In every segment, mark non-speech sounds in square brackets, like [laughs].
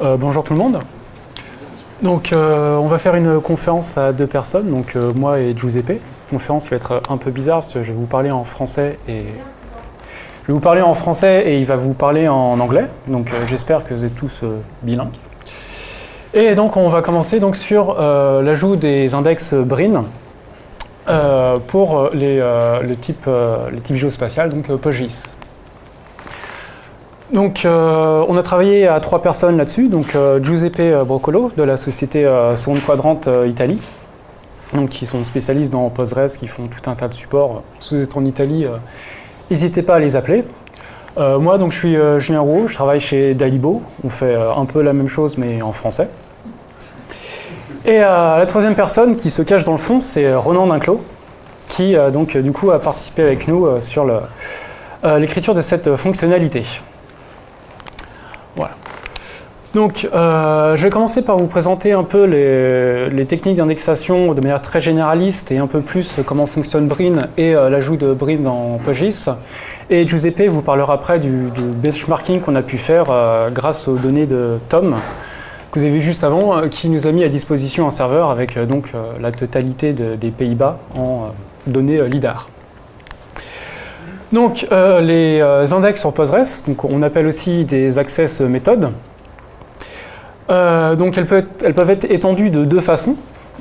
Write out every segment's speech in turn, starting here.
Euh, Bonjour tout le monde. Donc, euh, on va faire une conférence à deux personnes, donc euh, moi et Giuseppe. Conférence va être un peu bizarre parce que je vais vous parler en français et vous parler en français et il va vous parler en anglais. Donc, j'espère que vous êtes tous bilingues. Et donc, on va commencer donc sur l'ajout des index BRIN pour les, le type, les types géospatiales, donc PostGIS. Donc, euh, on a travaillé à trois personnes là-dessus. Donc, euh, Giuseppe Broccolo de la société euh, Quadrante euh, Italie, donc qui sont spécialistes dans Postgres, qui font tout un tas de supports. Si vous êtes en Italie, euh, n'hésitez pas à les appeler. Euh, moi, donc, je suis euh, Julien Roux, je travaille chez Dalibo. On fait euh, un peu la même chose, mais en français. Et euh, la troisième personne qui se cache dans le fond, c'est euh, Ronan Dinclos, qui euh, donc euh, du coup a participé avec nous euh, sur euh, l'écriture de cette euh, fonctionnalité. Donc, euh, je vais commencer par vous présenter un peu les, techniques d'indexation de manière très généraliste et un peu plus comment fonctionne Brin et euh, l'ajout de Brin dans PostGIS. Et Giuseppe vous parlera après du, benchmarking qu'on a pu faire euh, grâce aux données de Tom, que vous avez vu juste avant, qui nous a mis à disposition un serveur avec donc la totalité de- des Pays-Bas en données LIDAR. Donc, les index sur Postgres, on appelle aussi des access méthodes. Euh, donc, elles peuvent, être, étendues de deux façons.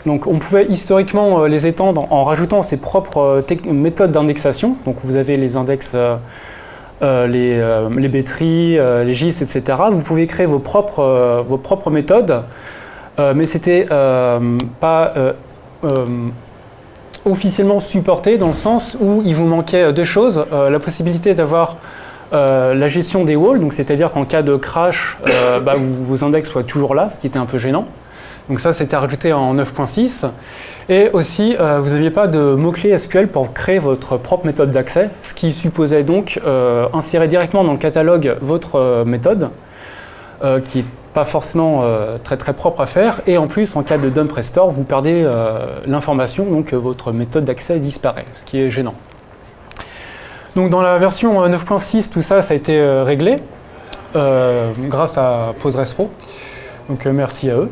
Donc, on pouvait historiquement euh, les étendre en rajoutant ses propres euh, méthodes d'indexation. Donc, vous avez les index, les, euh, les les GIS, etc. Vous pouvez créer vos propres, vos propres méthodes, mais c'était pas officiellement supporté dans le sens où il vous manquait deux choses. La possibilité d'avoir euh, la gestion des walls, c'est-à-dire qu'en cas de crash, euh, [coughs] bah, vos index soient toujours là, ce qui était un peu gênant. Donc ça, c'était rajouté en 9.6. Et aussi, euh, vous n'aviez pas de mots-clés SQL pour créer votre propre méthode d'accès, ce qui supposait donc insérer directement dans le catalogue votre méthode, qui n'est pas forcément très très propre à faire. Et en plus, en cas de dump restore, vous perdez l'information, donc votre méthode d'accès disparaît, ce qui est gênant. Donc dans la version euh, 9.6, tout ça, ça a été euh, réglé euh, grâce à PostgreSQL. Donc euh, merci à eux.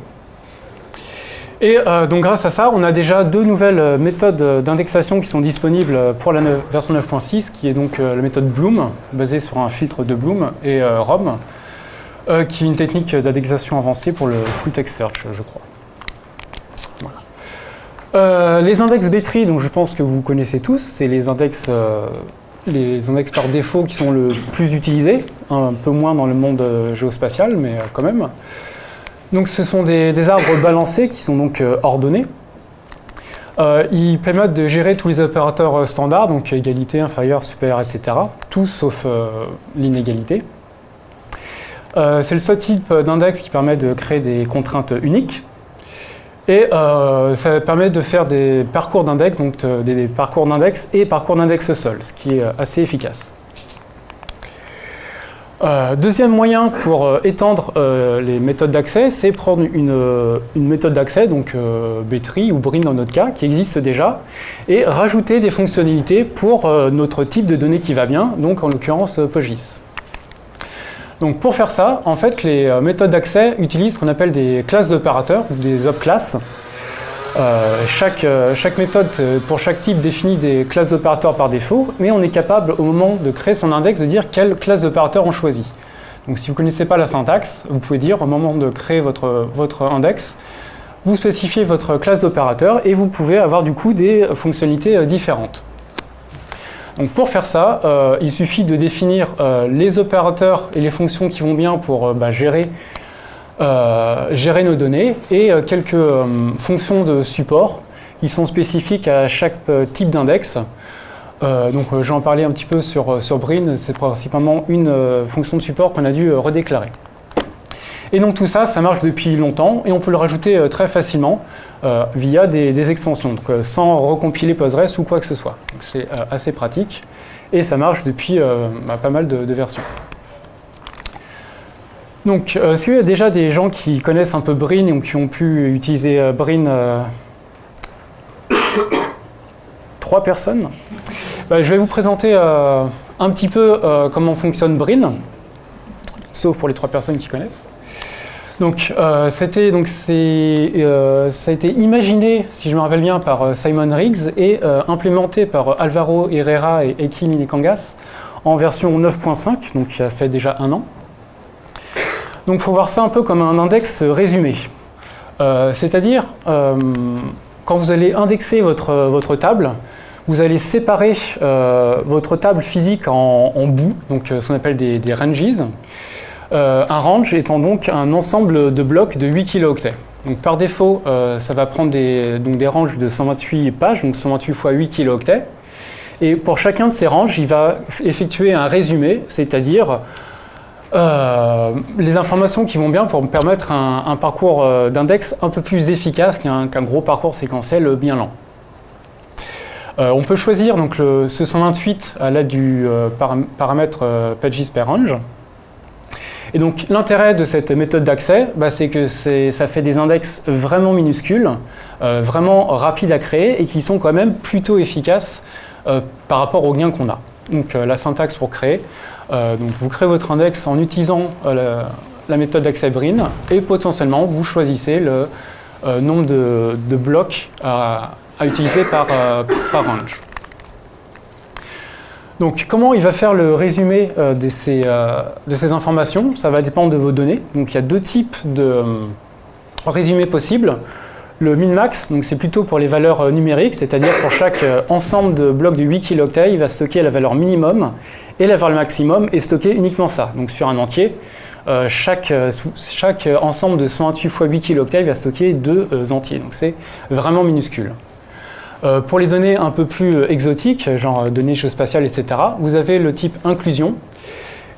Et euh, donc grâce à ça, on a déjà deux nouvelles euh, méthodes euh, d'indexation qui sont disponibles euh, pour la version 9.6, qui est donc euh, la méthode Bloom, basée sur un filtre de Bloom, et euh, ROM, euh, qui est une technique d'indexation avancée pour le full text search, je crois. Euh, les index B-tree, donc je pense que vous connaissez tous, c'est les index, euh, les index par défaut qui sont le plus utilisés, un peu moins dans le monde euh, géospatial, mais euh, quand même. Donc ce sont des, arbres balancés qui sont donc euh, ordonnés. Ils permettent de gérer tous les opérateurs standards, donc égalité, inférieur, supérieur, etc. Tous sauf l'inégalité. C'est le seul type d'index qui permet de créer des contraintes uniques. Et euh, ça permet de faire des parcours d'index, donc euh, des, parcours d'index et parcours d'index seul, ce qui est euh, assez efficace. Deuxième moyen pour étendre les méthodes d'accès, c'est prendre une, une méthode d'accès, donc euh, B-tree ou Brin dans notre cas, qui existe déjà, et rajouter des fonctionnalités pour notre type de données qui va bien, donc en l'occurrence PostGIS. Donc pour faire ça, en fait, les euh, méthodes d'accès utilisent ce qu'on appelle des classes d'opérateurs, ou des opclasses. Euh, chaque, euh, chaque méthode, euh, pour chaque type, définit des classes d'opérateurs par défaut, mais on est capable, au moment de créer son index, de dire quelle classe d'opérateur on choisit. Donc si vous ne connaissez pas la syntaxe, vous pouvez dire, au moment de créer votre, votre index, vous spécifiez votre classe d'opérateur et vous pouvez avoir du coup des fonctionnalités différentes. Pour faire ça, euh, il suffit de définir euh, les opérateurs et les fonctions qui vont bien pour euh, bah, gérer, nos données et quelques fonctions de support qui sont spécifiques à chaque type d'index. Donc euh, je vais en parler un petit peu sur, sur Brin, c'est principalement une fonction de support qu'on a dû redéclarer. Et donc tout ça, ça marche depuis longtemps et on peut le rajouter euh, très facilement euh, via des, extensions, donc, euh, sans recompiler Postgres ou quoi que ce soit. C'est assez pratique et ça marche depuis bah, pas mal de, versions. Donc, euh, y a déjà des gens qui connaissent un peu Brin ou qui ont pu utiliser Brin [coughs] Trois personnes? Bah, Je vais vous présenter un petit peu comment fonctionne Brin. sauf pour les trois personnes qui connaissent. Donc, euh, euh, ça a été imaginé, si je me rappelle bien, par Simon Riggs et implémenté par Alvaro Herrera et Eki Nikangas en version 9.5, donc qui a fait déjà un an. Donc, il faut voir ça un peu comme un index résumé. C'est-à-dire, quand vous allez indexer votre, table, vous allez séparer euh, votre table physique en, bouts, donc euh, ce qu'on appelle des, ranges. Euh, un range étant donc un ensemble de blocs de 8 kilooctets. Donc par défaut, ça va prendre des, donc des ranges de 128 pages, donc 128 x 8 kilooctets. Et pour chacun de ces ranges, il va effectuer un résumé, c'est-à-dire les informations qui vont bien pour me permettre un, parcours d'index un peu plus efficace qu'un gros parcours séquentiel bien lent. Euh, on peut choisir donc, ce 128 à l'aide du euh, paramètre euh, pages per range. Et donc l'intérêt de cette méthode d'accès, bah, c'est que ça fait des index vraiment minuscules, vraiment rapides à créer et qui sont quand même plutôt efficaces par rapport aux gains qu'on a. Donc la syntaxe pour créer, donc, vous créez votre index en utilisant la, méthode d'accès Brin et potentiellement vous choisissez le nombre de, blocs à, utiliser par, euh, par range. Donc, comment il va faire le résumé euh, de, ces, euh, de, ces, informations? Ça va dépendre de vos données. Donc, il y a deux types de résumés possibles. Le min-max, c'est plutôt pour les valeurs numériques, c'est-à-dire pour chaque ensemble de blocs de 8 kilooctets, il va stocker la valeur minimum et la valeur maximum et stocker uniquement ça. Donc, sur un entier, chaque, chaque ensemble de 128 x 8 kilooctets va stocker deux entiers. Donc, c'est vraiment minuscule. Euh, pour les données un peu plus euh, exotiques, genre euh, données géospatiales, etc., vous avez le type inclusion.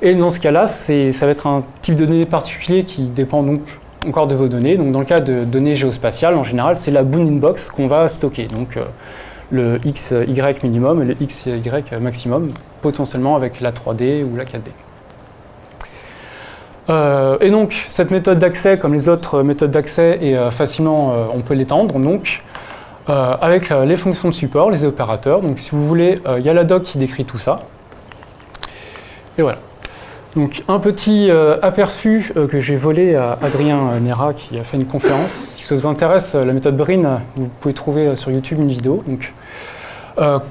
Et dans ce cas-là, ça va être un type de données particulier qui dépend donc encore de vos données. Donc dans le cas de données géospatiales, en général, c'est la bound inbox qu'on va stocker. Donc le XY minimum et le XY maximum, potentiellement avec la 3D ou la 4D. et donc, cette méthode d'accès, comme les autres méthodes d'accès, est facilement, on peut l'étendre. Donc, euh, avec euh, les fonctions de support, les opérateurs. Donc si vous voulez, euh, il y a la doc qui décrit tout ça. Et voilà. Donc un petit aperçu que j'ai volé à Adrien Nera qui a fait une conférence. Si ça vous intéresse, la méthode Brin, vous pouvez trouver sur YouTube une vidéo. Donc,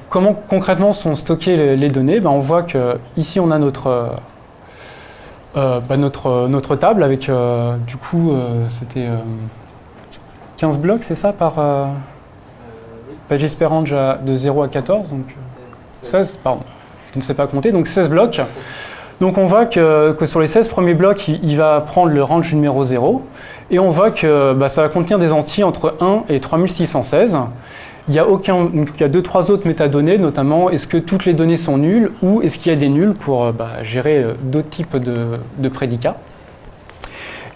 comment concrètement sont stockées les, données? Ben, On voit que ici on a notre, ben, notre, table avec du coup c'était 15 blocs, c'est ça par J'espère de 0 à 14, donc 16, pardon, je ne sais pas compter, donc 16 blocs. Donc on voit que, sur les 16 premiers blocs, il, va prendre le range numéro 0, et on voit que bah, ça va contenir des entiers entre 1 et 3616. Il y a aucun, donc il y a deux, trois autres métadonnées, notamment est-ce que toutes les données sont nulles ou est-ce qu'il y a des nuls pour euh, bah, gérer euh, d'autres types de, prédicats.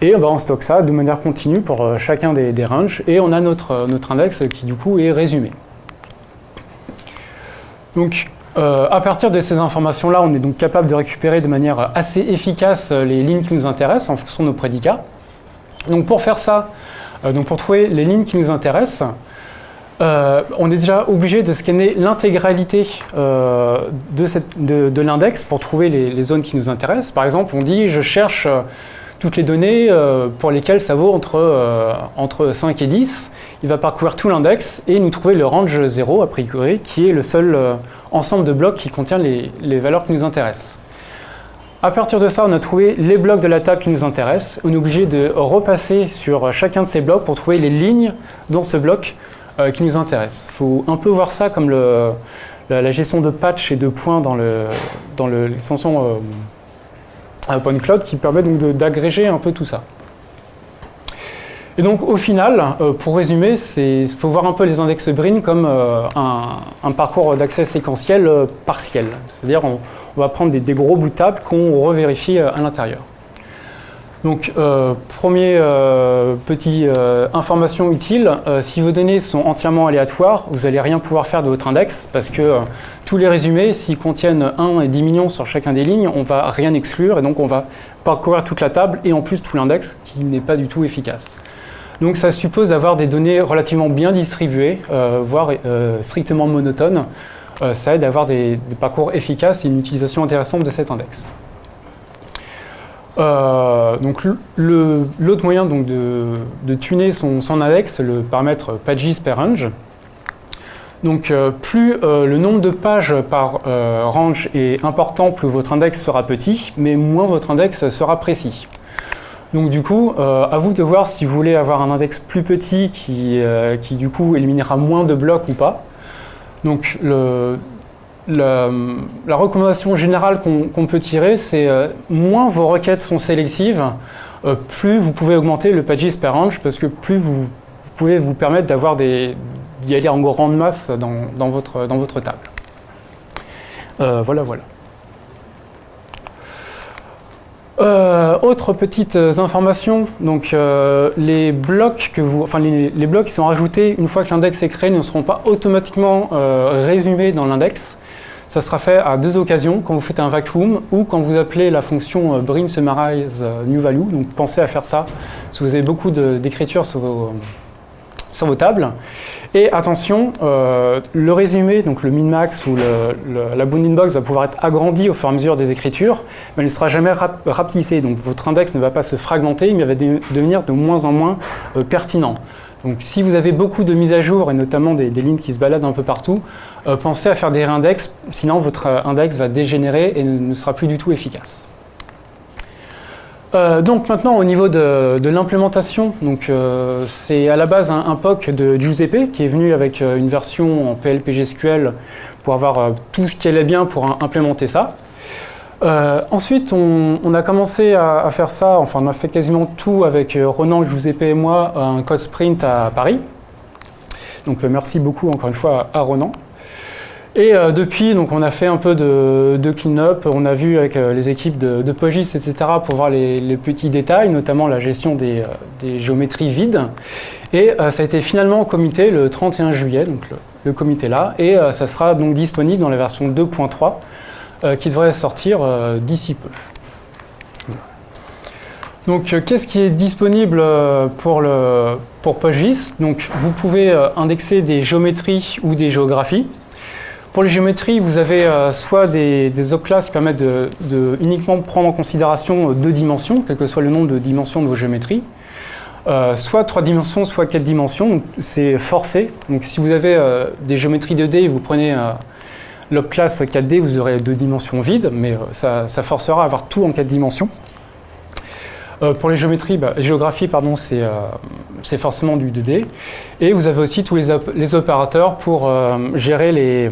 Et bah, on stocke ça de manière continue pour euh, chacun des, des ranges et on a notre index qui du coup est résumé. Donc, euh, à partir de ces informations-là, on est donc capable de récupérer de manière assez efficace euh, les lignes qui nous intéressent en fonction de nos prédicats. Donc pour faire ça, euh, donc pour trouver les lignes qui nous intéressent, on est déjà obligé de scanner l'intégralité de, l'index pour trouver les, les, zones qui nous intéressent. Par exemple, on dit je cherche toutes les données euh, pour lesquelles ça vaut entre, euh, entre 5 et 10. Il va parcourir tout l'index et nous trouver le range 0, a priori, qui est le seul euh, ensemble de blocs qui contient les, les, valeurs qui nous intéressent. À partir de ça, on a trouvé les blocs de la table qui nous intéressent. On est obligé de repasser sur chacun de ces blocs pour trouver les lignes dans ce bloc qui nous intéressent. Il faut un peu voir ça comme le, la, gestion de patch et de points dans l'extension dans un point cloud qui permet donc d'agréger un peu tout ça. Et donc au final, euh, pour résumer, il faut voir un peu les index Brin comme euh, un, parcours d'accès séquentiel euh, partiel. C'est-à-dire on, va prendre des, des, gros bouts de table qu'on revérifie à l'intérieur. Donc, euh, première euh, petite euh, information utile, si vos données sont entièrement aléatoires, vous n'allez rien pouvoir faire de votre index parce que tous les résumés, s'ils contiennent 1 et 10 millions sur chacun des lignes, on ne va rien exclure et donc on va parcourir toute la table et en plus tout l'index qui n'est pas du tout efficace. Donc ça suppose d'avoir des données relativement bien distribuées, voire strictement monotones. ça aide à avoir des parcours efficaces et une utilisation intéressante de cet index. Donc l'autre moyen donc, de, tuner son, index, c'est le paramètre pages per range. Donc plus le nombre de pages par range est important, plus votre index sera petit, mais moins votre index sera précis. Donc du coup, à vous de voir si vous voulez avoir un index plus petit qui, qui du coup éliminera moins de blocs ou pas. Donc le, la, recommandation générale qu'on peut tirer, c'est euh, moins vos requêtes sont sélectives, euh, plus vous pouvez augmenter le pages per range, parce que plus vous, pouvez vous permettre d'avoir des d'y aller en grande masse dans, votre, dans votre table. Euh, voilà, voilà. autre petites informations, donc les blocs que vous, enfin les, blocs qui sont rajoutés une fois que l'index est créé ne seront pas automatiquement résumés dans l'index. Ça sera fait à deux occasions, quand vous faites un vacuum ou quand vous appelez la fonction euh, bring summarize euh, new value. Donc pensez à faire ça si vous avez beaucoup d'écriture sur vos, sur vos tables. Et attention, euh, le résumé, donc le min-max ou la bounding box va pouvoir être agrandi au fur et à mesure des écritures, mais il ne sera jamais rapetissé. Donc votre index ne va pas se fragmenter, mais va devenir de moins en moins pertinent. Donc si vous avez beaucoup de mises à jour, et notamment des, lignes qui se baladent un peu partout, euh, pensez à faire des réindex, sinon votre euh, index va dégénérer et ne sera plus du tout efficace. Euh, donc maintenant au niveau de, l'implémentation, c'est à la base un, POC de Giuseppe qui est venu avec une version en PLPGSQL pour avoir tout ce qui allait bien pour implémenter ça. Euh, ensuite, on, a commencé à, faire ça, enfin on a fait quasiment tout avec euh, Ronan, Giuseppe et moi, un code sprint à Paris. Donc euh, merci beaucoup encore une fois à Ronan. Et depuis, donc, on a fait un peu de, clean-up, on a vu avec les équipes de, Pogis, etc. pour voir les, petits détails, notamment la gestion des, géométries vides. Et ça a été finalement comité le 31 juillet, donc le, le comité là, et ça sera donc disponible dans la version 2.3 euh, qui devrait sortir euh, d'ici peu. Donc, euh, qu'est-ce qui est disponible pour, le, pour PostGIS Donc, vous pouvez indexer des géométries ou des géographies. Pour les géométries, vous avez soit des, des qui permettent de, uniquement prendre en considération deux dimensions, quel que soit le nombre de dimensions de vos géométries. soit trois dimensions, soit quatre dimensions, c'est forcé. Donc si vous avez des géométries 2D, vous prenez classe 4D, vous aurez deux dimensions vides, mais euh, ça, forcera à avoir tout en quatre dimensions. Euh, pour les géométries, bah, géographie, pardon, euh, c'est forcément du 2D. Et vous avez aussi tous les, les opérateurs pour gérer les,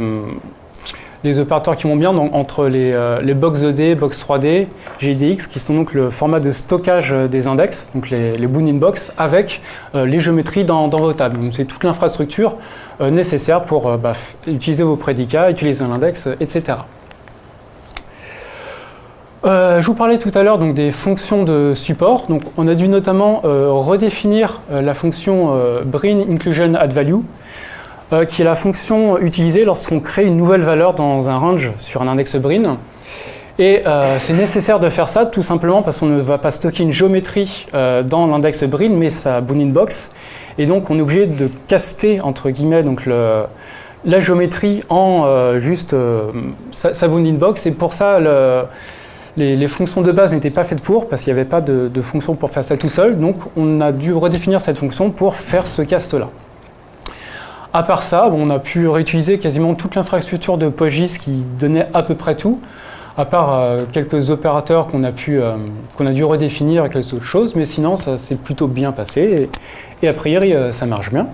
les opérateurs qui vont bien entre les, les box 2D, box 3D, GDX, qui sont donc le format de stockage des index, donc les, les bounding box, avec les géométries dans, vos tables. Donc c'est toute l'infrastructure euh, nécessaires pour euh, bah, utiliser vos prédicats, utiliser un index, etc. Euh, je vous parlais tout à l'heure des fonctions de support. Donc, on a dû notamment redéfinir la fonction bring inclusion add value, qui est la fonction utilisée lorsqu'on crée une nouvelle valeur dans un range sur un index brin. Et c'est nécessaire de faire ça tout simplement parce qu'on ne va pas stocker une géométrie dans l'index brin, mais sa bounding box. Et donc, on est obligé de caster, entre guillemets, donc la géométrie en euh, juste euh, sa, bounding box. Et pour ça, les, fonctions de base n'étaient pas faites pour, parce qu'il n'y avait pas de, fonction pour faire ça tout seul. Donc, on a dû redéfinir cette fonction pour faire ce cast-là. À part ça, on a pu réutiliser quasiment toute l'infrastructure de PostGIS qui donnait à peu près tout à part euh, quelques opérateurs qu'on a, pu, euh, qu'on a dû redéfinir et quelques autres choses, mais sinon ça s'est plutôt bien passé et, a priori euh, ça marche bien.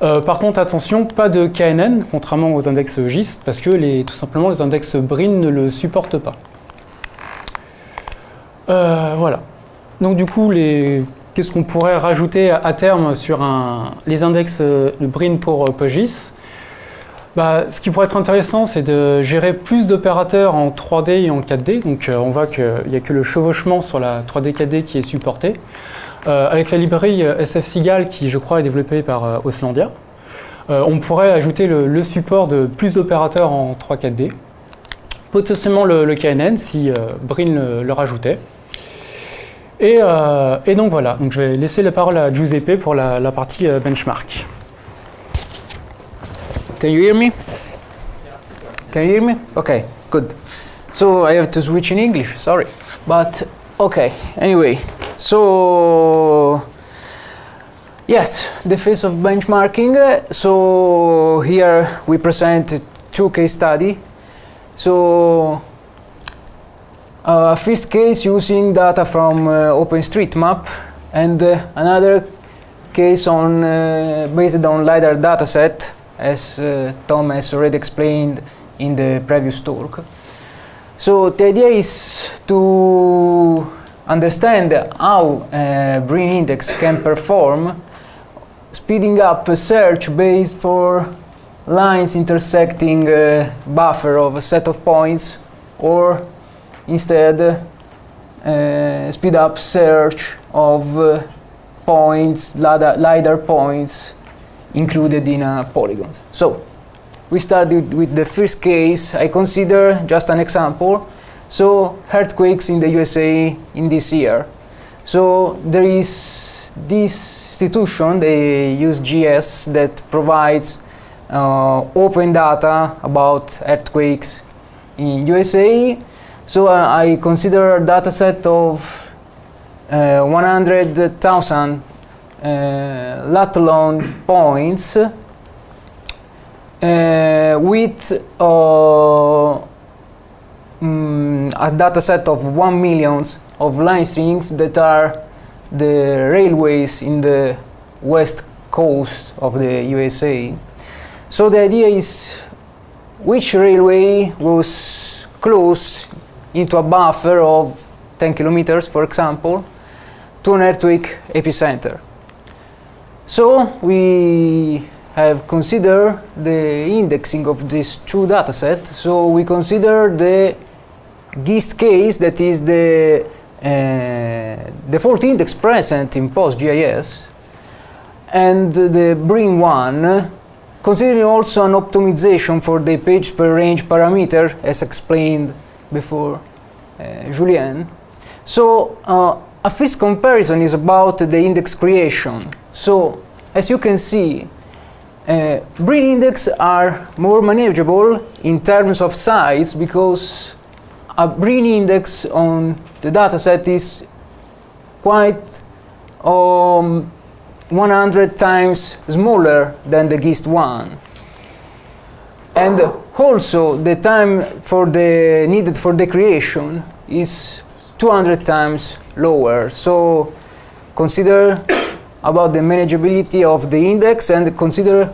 par contre, attention, pas de KNN, contrairement aux index GIS, parce que les, tout simplement les index BRIN ne le supportent pas. voilà. Donc du coup, qu'est-ce qu'on pourrait rajouter à, terme sur les index BRIN pour PostGIS bah, ce qui pourrait être intéressant, c'est de gérer plus d'opérateurs en 3D et en 4D. Donc euh, on voit qu'il n'y a que le chevauchement sur la 3D 4D qui est supporté. Euh, avec la librairie euh, SFSigal, qui je crois est développée par Oslandia, on pourrait ajouter le, support de plus d'opérateurs en 3-4D. Potentiellement le, KNN si Brin le, rajoutait. Et, donc voilà, donc je vais laisser la parole à Giuseppe pour la partie benchmark. Can you hear me? Can you hear me? Okay, good. So I have to switch in English, sorry. But okay, anyway, so yes, the phase of benchmarking. So here we present two case study. So first case using data from uh, OpenStreetMap and uh, another case on uh, based on LiDAR dataset as uh, Tom has already explained in the previous talk. So the idea is to understand how uh, BRIN index can perform speeding up a search based for lines intersecting a buffer of a set of points or instead uh, speed up search of uh, points, LiDAR, LiDAR points included in a polygon. So we started with the first case. I consider just an example. So earthquakes in the USA in this year. So there is this institution, the USGS, that provides uh, open data about earthquakes in USA. So uh, I consider a data set of uh, 100,000 uh, lat long points uh, with uh, mm, a data set of 1 million of line strings that are the railways in the west coast of the USA. So the idea is which railway was close into a buffer of 10 kilometers, for example, to an earthquake epicenter. So we have considered the indexing of these two datasets. So we consider the GIST case, that is the uh, default index present in PostGIS, and the BRIN one, considering also an optimization for the page per range parameter, as explained before uh, Julien. So uh, a first comparison is about the index creation. So as you can see, uh, BRIN index are more manageable in terms of size because a BRIN index on the dataset is quite um, 100 times smaller than the GIST one. And also the time for the needed for the creation is 200 times lower. So consider about the manageability of the index and consider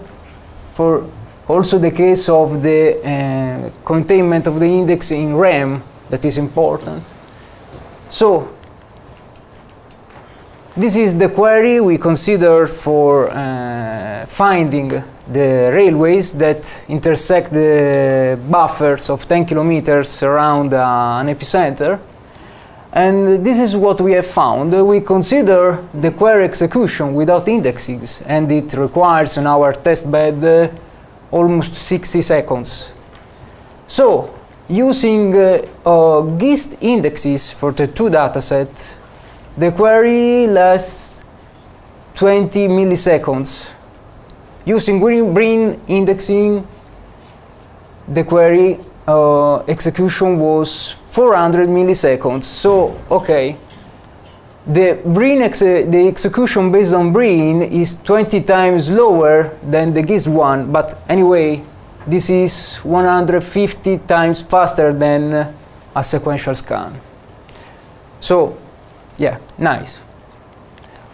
for also the case of the uh, containment of the index in RAM that is important. So this is the query we consider for uh, finding the railways that intersect the buffers of 10 kilometers around uh, an epicenter. And this is what we have found. We consider the query execution without indexes, and it requires on our test bed uh, almost 60 seconds. So, using uh, uh, GIST indexes for the two datasets, the query lasts 20 milliseconds. Using BRIN indexing, the query uh, execution was 400 milliseconds. So, okay, the BRIN ex the execution based on BRIN is 20 times lower than the GIST one, but anyway, this is 150 times faster than a sequential scan. So, yeah, nice.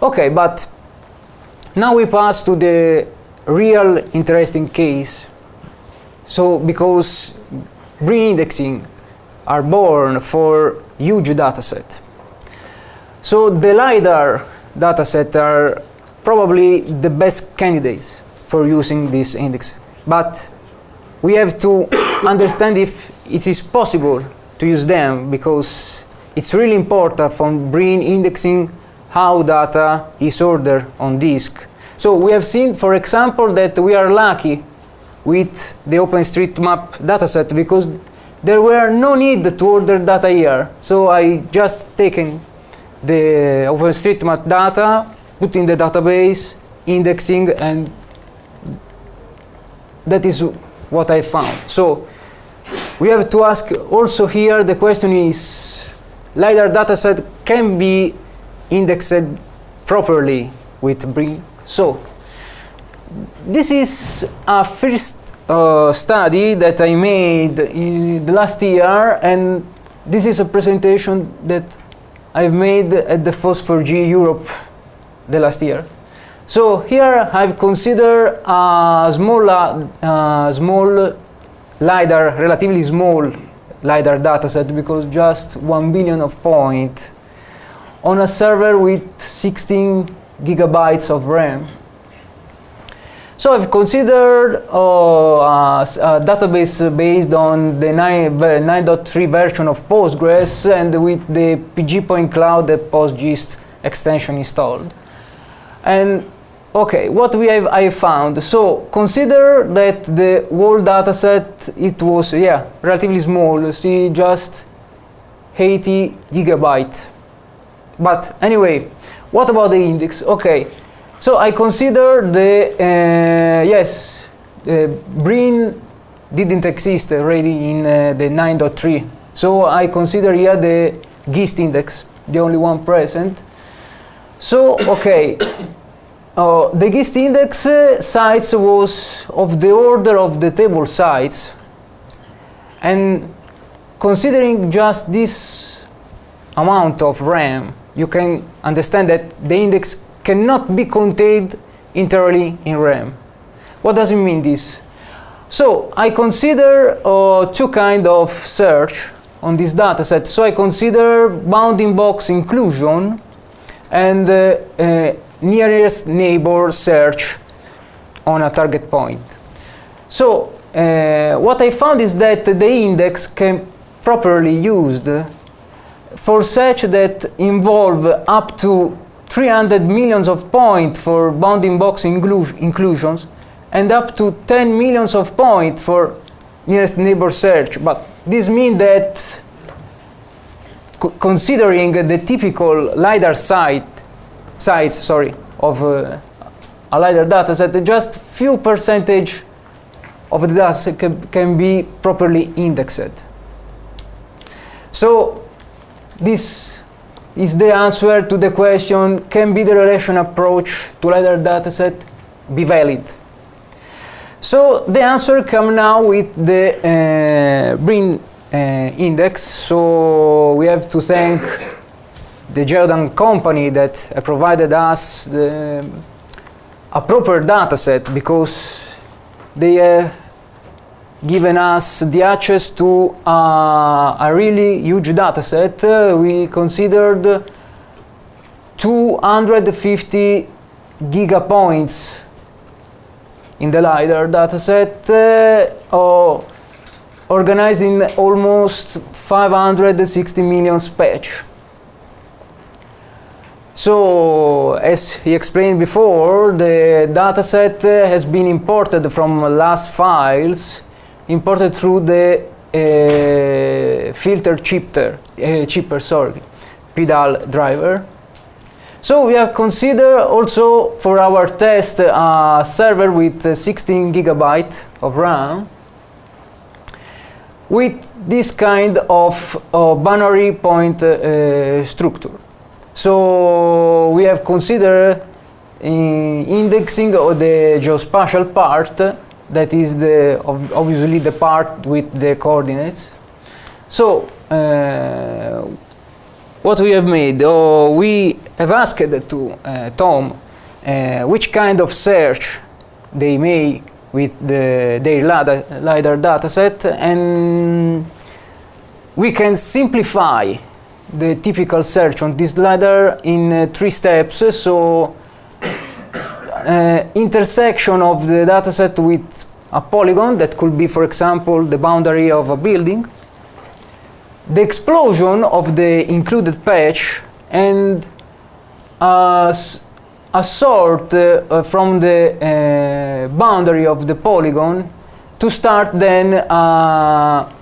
Okay, but now we pass to the real interesting case. So, because BRIN indexing are born for huge dataset. So the LiDAR dataset are probably the best candidates for using this index. But we have to [coughs] understand if it is possible to use them because it's really important for BRIN indexing how data is ordered on disk. So we have seen, for example, that we are lucky with the OpenStreetMap dataset because there were no need to order data here. So I just taken the OpenStreetMap data, put in the database, indexing, and that is what I found. So we have to ask also here the question is LiDAR dataset can be indexed properly with BRIN. So this is a first uh, study that I made in the last year and this is a presentation that I've made at the FOSS4G Europe the last year. So here I've considered a small, uh, small LiDAR, relatively small LiDAR dataset because just 1 billion of point on a server with 16 gigabytes of RAM. So I've considered uh, a, a, database based on the 9.3 version of Postgres and with the PG Point Cloud the PostGIS extension installed. And okay, what we have I found. So consider that the whole dataset it was yeah relatively small. See just 80 gigabyte. But anyway, what about the index? Okay, so I consider the, uh, yes, uh, BRIN didn't exist already in uh, the 9.3. So I consider here the GIST index, the only one present. So, okay, uh, the GIST index uh, size was of the order of the table size. And considering just this amount of RAM, you can understand that the index cannot be contained entirely in RAM. What does it mean this? So I consider uh, two kind of search on this dataset. So I consider bounding box inclusion and uh, uh, nearest neighbor search on a target point. So uh, what I found is that the index can properly used for search that involve up to 300 millions of points for bounding box inclusions and up to 10 millions of points for nearest neighbor search. But this means that considering the typical LiDAR site, sites sorry, of uh, a LiDAR dataset, just few percentage of the data can, can be properly indexed. So this is the answer to the question, can be the relation approach to LiDAR dataset be valid? So the answer come now with the uh, BRIN uh, index. So we have to thank the Geodan company that uh, provided us the, a proper dataset because they have given us the access to uh, a really huge data set. Uh, we considered 250 gigapoints in the LiDAR dataset, uh, or organizing almost 560 million patch. So, as he explained before, the dataset has been imported from LAS files imported through the uh, filter chipper, uh, chipper sorry, PDAL driver. So we have considered also for our test a server with uh, 16 gigabyte of RAM with this kind of uh, binary point uh, structure. So we have considered uh, indexing of the geospatial part that is the obviously the part with the coordinates. So uh, what we have made, oh, we have asked to uh, Tom uh, which kind of search they make with the, their LiDAR dataset and we can simplify the typical search on this LiDAR in uh, three steps. So uh, intersection of the dataset with a polygon that could be, for example, the boundary of a building, the explosion of the included patch, and a, a sort uh, from the uh, boundary of the polygon to start then a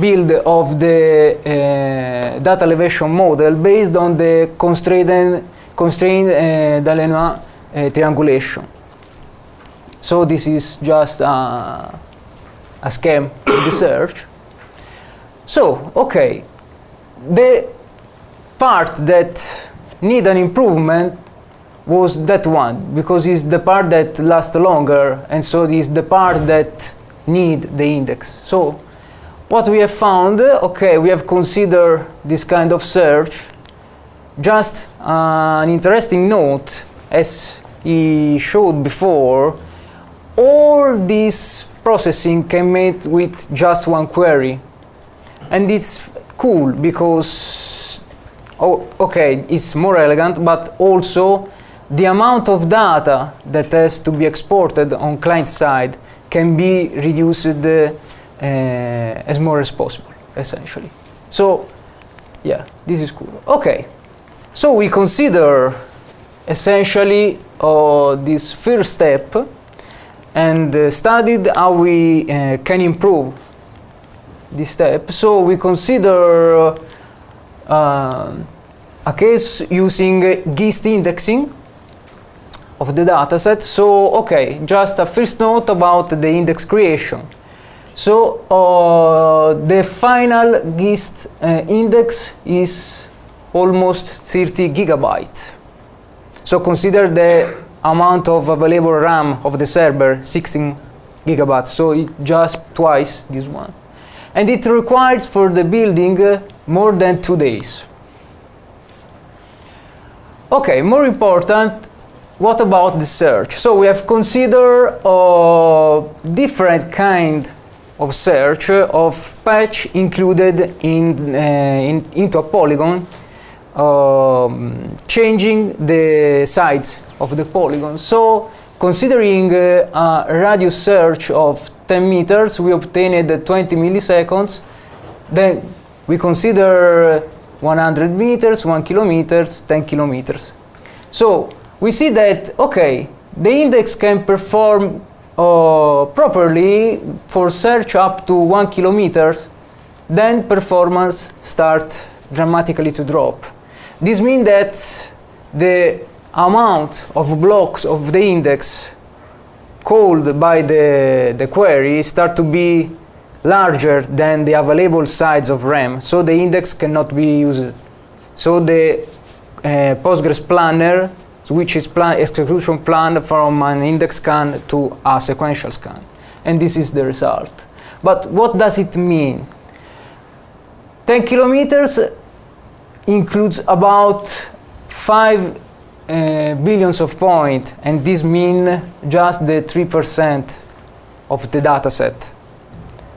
build of the uh, data elevation model based on the constrained, constrained uh, Delaunay uh, triangulation. So this is just a, a scheme of the search. So, okay, the part that need an improvement was that one because it's the part that lasts longer and so it is the part that need the index. So what we have found, okay, we have considered this kind of search. Just uh, an interesting note, as he showed before, all this processing can made with just one query. And it's cool because, oh, okay, it's more elegant, but also the amount of data that has to be exported on client side can be reduced uh, as more as possible, essentially. So, yeah, this is cool. Okay, so we consider essentially uh, this first step and uh, studied how we uh, can improve this step. So we consider uh, a case using GIST indexing of the dataset. So, okay, just a first note about the index creation. So, uh, the final GIST uh, index is almost 30 gigabytes. So, consider the amount of available RAM of the server, 16 gigabytes. So, just twice this one. And it requires for the building uh, more than two days. Okay, more important, what about the search? So we have considered uh, different kind of search of patch included in, uh, in into a polygon, um, changing the size of the polygon. So considering uh, a radius search of 10 meters, we obtained 20 milliseconds. Then we consider 100 meters, 1 kilometers, 10 kilometers. So we see that, okay, the index can perform uh, properly for search up to one kilometers, then performance starts dramatically to drop. This means that the amount of blocks of the index called by the, the query start to be larger than the available size of RAM, so the index cannot be used. So the uh, Postgres planner which is plan execution plan from an index scan to a sequential scan. And this is the result. But what does it mean? 10 kilometers includes about 5 uh, billions of points, and this means just the 3% of the data set.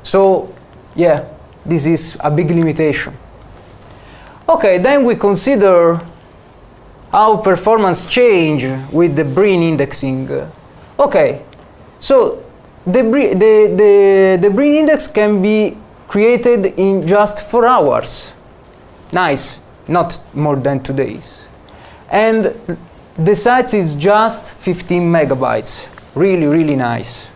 So, yeah, this is a big limitation. Okay, then we consider how performance change with the BRIN indexing. Okay, so the, the, the, the index can be created in just four hours. Nice, not more than two days. And the size is just 15 megabytes. Really, really nice.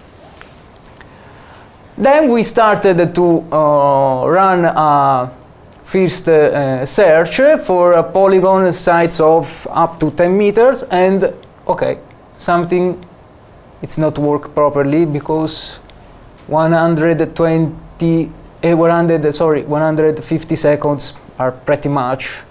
Then we started to uh, run a first uh, search for a polygon size of up to 10 meters and okay something it's not work properly because 120 eh, 100 sorry 150 seconds are pretty much.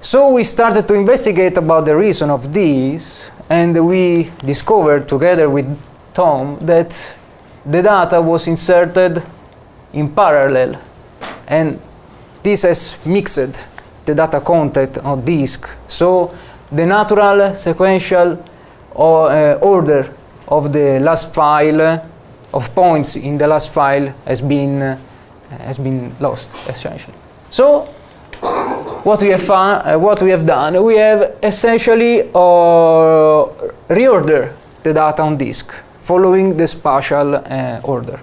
So we started to investigate about the reason of this and we discovered together with Tom that the data was inserted in parallel. And this has mixed the data content on disk. So the natural sequential or, uh, order of the LAS file of points in the LAS file has been uh, has been lost essentially. So what we have uh, what we have done, we have essentially uh, reorder the data on disk following the spatial uh, order.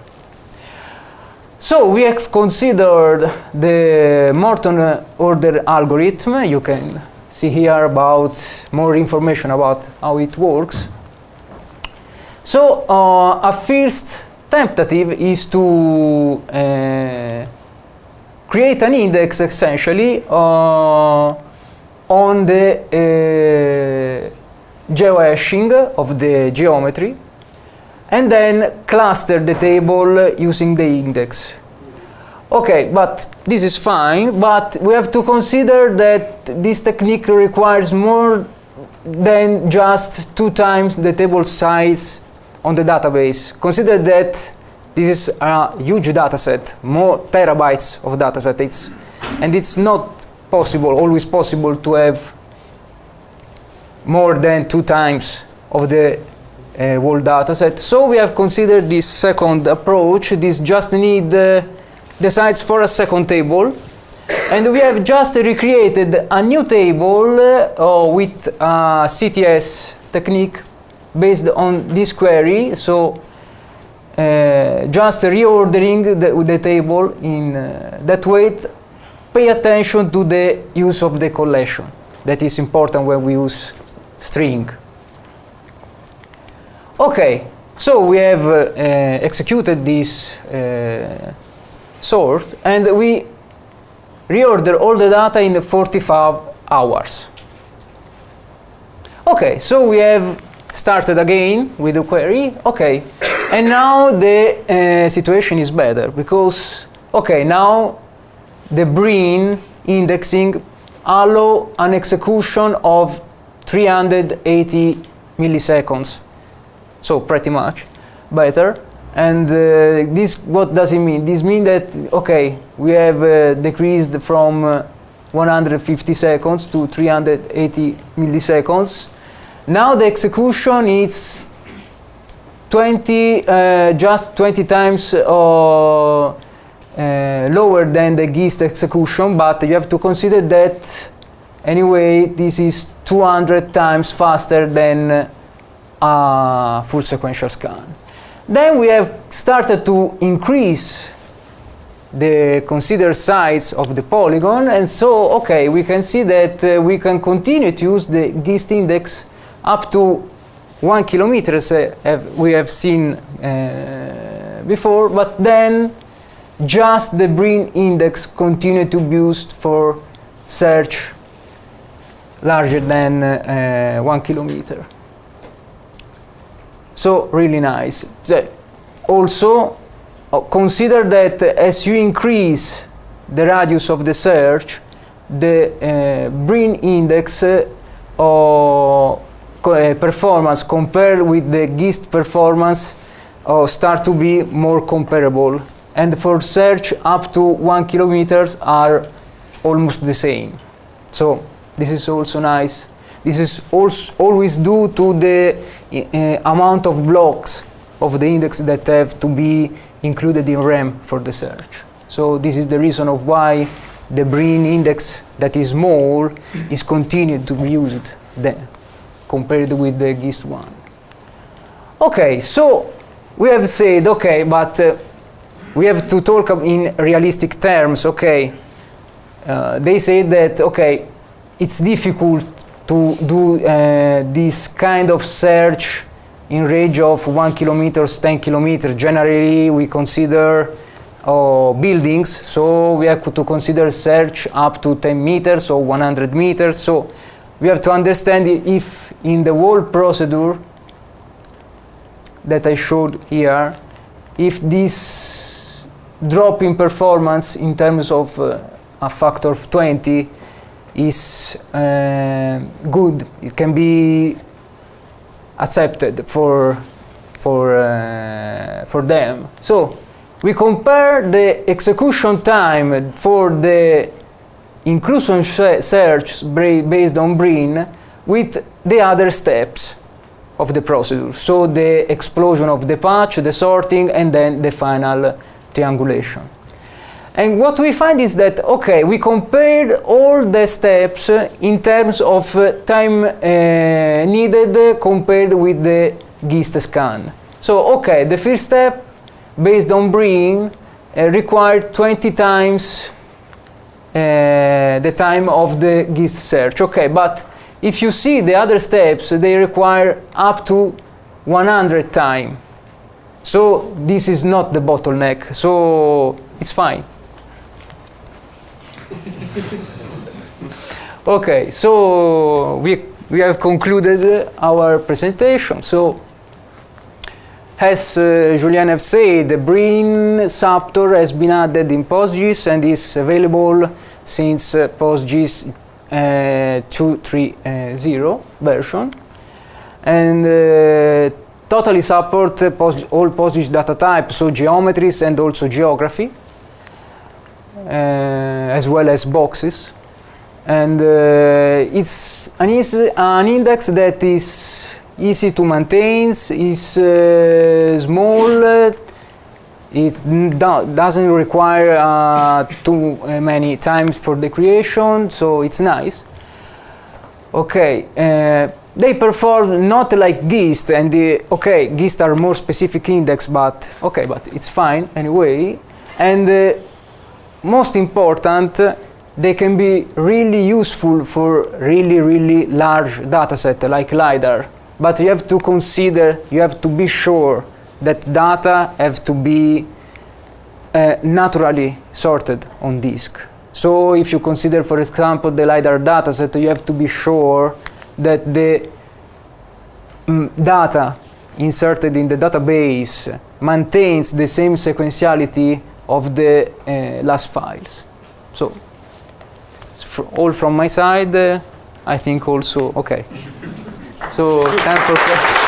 So we have considered the Morton order algorithm. You can see here about more information about how it works. So uh, a first tentative is to uh, create an index essentially uh, on the uh, geohashing of the geometry and then cluster the table using the index. Okay, but this is fine, but we have to consider that this technique requires more than just two times the table size on the database. Consider that this is a huge data set, more terabytes of data set. It's, and it's not possible, always possible to have more than two times of the uh, whole data set. So we have considered this second approach. This just need uh, the sites for a second table. And we have just recreated a new table uh, with a CTS technique based on this query. So just reordering the, the table in that way. Pay attention to the use of the collection. That is important when we use string. Okay, so we have uh, uh, executed this uh, sort and we reorder all the data in 45 hours. Okay, so we have started again with the query. Okay, and now the uh, situation is better because, okay, now the BRIN indexing allow an execution of 380 milliseconds. So pretty much better. And uh, this, what does it mean? This means that, okay, we have uh, decreased from uh, 150 seconds to 380 milliseconds. Now the execution is 20, uh, just 20 times uh, uh, lower than the GIST execution, but you have to consider that anyway, this is 200 times faster than a full sequential scan. Then we have started to increase the considered size of the polygon and so okay we can see that uh, we can continue to use the GIST index up to one kilometer uh, we have seen uh, before but then just the BRIN index continue to be used for search larger than uh, one kilometer so really nice. Also, uh, consider that as you increase the radius of the search, the uh, BRIN index uh, uh, performance compared with the GIST performance start to be more comparable. And for search up to one kilometers are almost the same. So this is also nice. This is also always due to the uh, amount of blocks of the index that have to be included in RAM for the search. So this is the reason of why the BRIN index that is small is continued to be used then compared with the GIST one. Okay, so we have said, okay, but uh, we have to talk in realistic terms, okay. Uh, they say that, okay, it's difficult to do uh, this kind of search in range of 1 kilometers, 10 kilometers. Generally, we consider uh, buildings, so we have to consider search up to 10 meters or 100 meters. So we have to understand if in the whole procedure that I showed here, if this drop in performance in terms of uh, a factor of 20 is uh, good. It can be accepted for for uh, for them. So we compare the execution time for the inclusion search based on BRIN with the other steps of the procedure. So the explosion of the patch, the sorting, and then the final triangulation. And what we find is that, okay, we compared all the steps in terms of uh, time uh, needed compared with the GIST scan. So, okay, the first step, based on BRIN, uh, required 20 times uh, the time of the GIST search. Okay, but if you see the other steps, they require up to 100 time. So this is not the bottleneck, so it's fine. [laughs] okay, so we, we have concluded our presentation. So as uh, Julien have said, the Brin Saptor has been added in PostGIS and is available since uh, PostGIS uh, 2.3.0 version. And uh, totally support uh, post all PostGIS data types, so geometries and also geography, uh, as well as boxes. And uh, it's an, an index that is easy to maintain, is uh, small, uh, it do doesn't require uh, too uh, many times for the creation, so it's nice. Okay, uh, they perform not like GIST, and the, okay, GIST are more specific index, but okay, but it's fine anyway. And uh, most important, they can be really useful for really, really large data set like LiDAR but you have to consider, you have to be sure that data have to be uh, naturally sorted on disk. So if you consider, for example, the LiDAR dataset, you have to be sure that the mm, data inserted in the database maintains the same sequentiality of the uh, LAS files. So all from my side, uh, I think also, okay. So time for questions.